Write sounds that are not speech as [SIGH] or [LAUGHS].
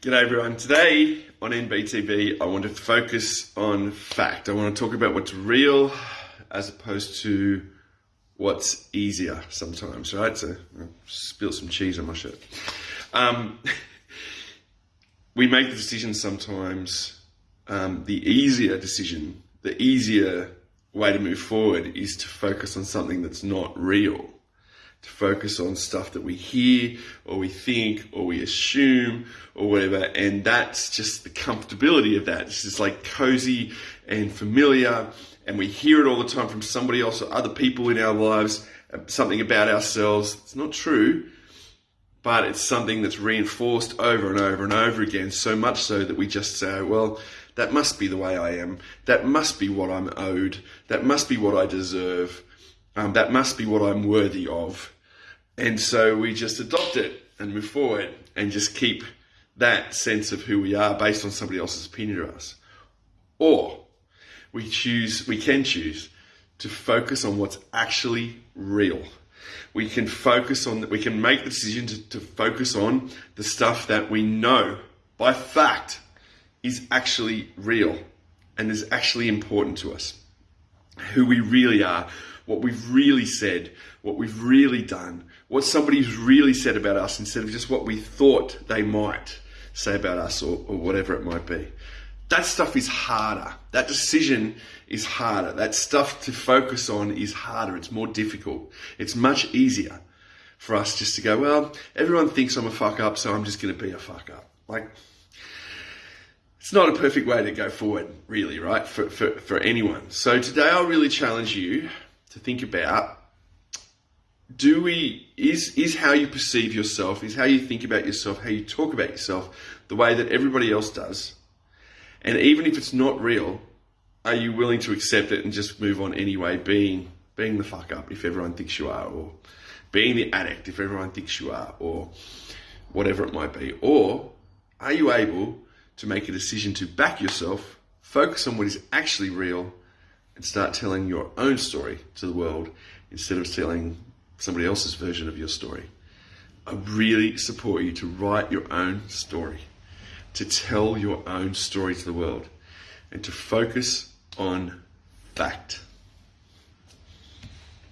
G'day everyone. Today on NBTV, I want to focus on fact. I want to talk about what's real as opposed to what's easier sometimes, right? So I spilled some cheese on my shirt. Um, [LAUGHS] we make the decision sometimes, um, the easier decision, the easier way to move forward is to focus on something that's not real to focus on stuff that we hear or we think or we assume or whatever. And that's just the comfortability of that. It's just like cozy and familiar. And we hear it all the time from somebody else or other people in our lives, uh, something about ourselves. It's not true, but it's something that's reinforced over and over and over again, so much so that we just say, well, that must be the way I am. That must be what I'm owed. That must be what I deserve um, that must be what I'm worthy of. And so we just adopt it and move forward and just keep that sense of who we are based on somebody else's opinion of us. Or we choose, we can choose to focus on what's actually real. We can focus on, we can make the decision to, to focus on the stuff that we know by fact is actually real and is actually important to us. Who we really are, what we've really said, what we've really done, what somebody's really said about us instead of just what we thought they might say about us or, or whatever it might be. That stuff is harder. That decision is harder. That stuff to focus on is harder. It's more difficult. It's much easier for us just to go, well, everyone thinks I'm a fuck up, so I'm just going to be a fuck up. Like, it's not a perfect way to go forward, really, right? For, for, for anyone. So today I'll really challenge you to think about do we is is how you perceive yourself is how you think about yourself how you talk about yourself the way that everybody else does? And even if it's not real are you willing to accept it and just move on anyway being being the fuck up if everyone thinks you are or being the addict if everyone thinks you are or whatever it might be? Or are you able to make a decision to back yourself focus on what is actually real and start telling your own story to the world instead of telling somebody else's version of your story. I really support you to write your own story, to tell your own story to the world, and to focus on fact.